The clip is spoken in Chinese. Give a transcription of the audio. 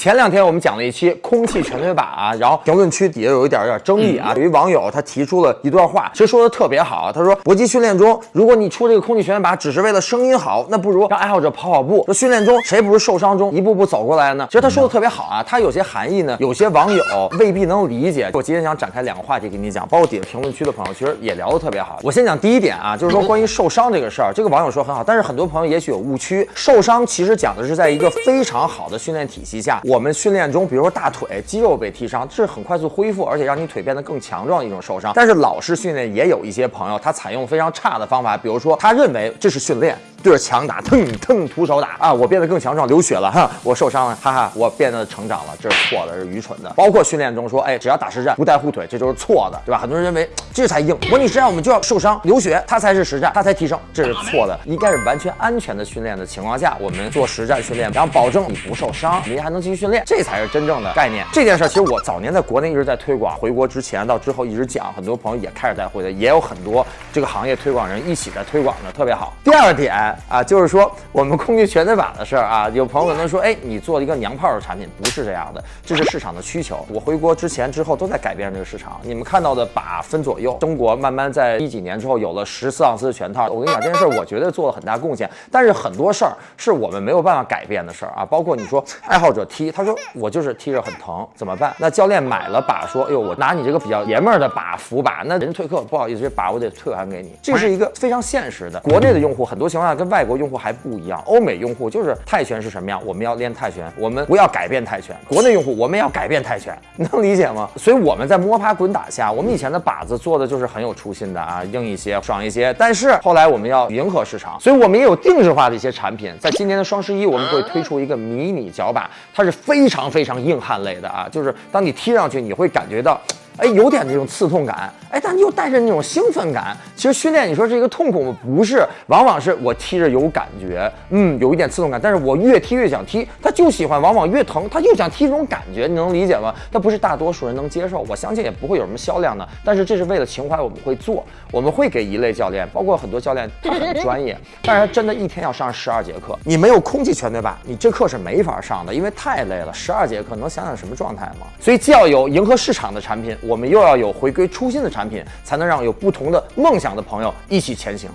前两天我们讲了一期空气全腿把啊，然后评论区底下有一点有点争议啊，有一网友他提出了一段话，其实说的特别好，他说搏击训练中，如果你出这个空气全腿把只是为了声音好，那不如让爱好者跑跑步。说训练中谁不是受伤中一步步走过来呢？其实他说的特别好啊，他有些含义呢，有些网友未必能理解。我今天想展开两个话题给你讲，包括底下评论区的朋友其实也聊得特别好。我先讲第一点啊，就是说关于受伤这个事儿，这个网友说很好，但是很多朋友也许有误区，受伤其实讲的是在一个非常好的训练体系下，我们训练中，比如说大腿肌肉被踢伤，这是很快速恢复，而且让你腿变得更强壮的一种受伤。但是老式训练也有一些朋友，他采用非常差的方法，比如说他认为这是训练。对着墙打，腾腾徒手打啊！我变得更强壮，流血了哈！我受伤了，哈哈！我变得成长了，这是错的，是愚蠢的。包括训练中说，哎，只要打实战不带护腿，这就是错的，对吧？很多人认为这才硬，模拟实战我们就要受伤流血，它才是实战，它才提升，这是错的。应该是完全安全的训练的情况下，我们做实战训练，然后保证你不受伤，你还能继续训练，这才是真正的概念。这件事其实我早年在国内一直在推广，回国之前到之后一直讲，很多朋友也开始带会的，也有很多这个行业推广人一起在推广的，特别好。第二点啊，就是说。我们空气全腿把的事儿啊，有朋友可能说，哎，你做了一个娘炮的产品，不是这样的，这是市场的需求。我回国之前之后都在改变这个市场。你们看到的把分左右，中国慢慢在一几年之后有了十四盎司的全套。我跟你讲这件事儿，我觉得做了很大贡献。但是很多事儿是我们没有办法改变的事儿啊，包括你说爱好者踢，他说我就是踢着很疼，怎么办？那教练买了把，说，哎呦，我拿你这个比较爷们儿的把扶把，那人退课，不好意思，这把我得退还给你。这是一个非常现实的。国内的用户很多情况下跟外国用户还。不一样，欧美用户就是泰拳是什么样，我们要练泰拳，我们不要改变泰拳。国内用户我们要改变泰拳，能理解吗？所以我们在摸爬滚打下，我们以前的靶子做的就是很有初心的啊，硬一些，爽一些。但是后来我们要迎合市场，所以我们也有定制化的一些产品。在今年的双十一，我们会推出一个迷你脚把，它是非常非常硬汉类的啊，就是当你踢上去，你会感觉到。哎，有点那种刺痛感，哎，但又带着那种兴奋感。其实训练，你说是一个痛苦吗？不是，往往是我踢着有感觉，嗯，有一点刺痛感，但是我越踢越想踢，他就喜欢，往往越疼，他又想踢这种感觉，你能理解吗？他不是大多数人能接受，我相信也不会有什么销量的。但是这是为了情怀，我们会做，我们会给一类教练，包括很多教练，他很专业，但是他真的一天要上十二节课，你没有空气全对吧？你这课是没法上的，因为太累了，十二节课能想想什么状态吗？所以既要有迎合市场的产品。我们又要有回归初心的产品，才能让有不同的梦想的朋友一起前行。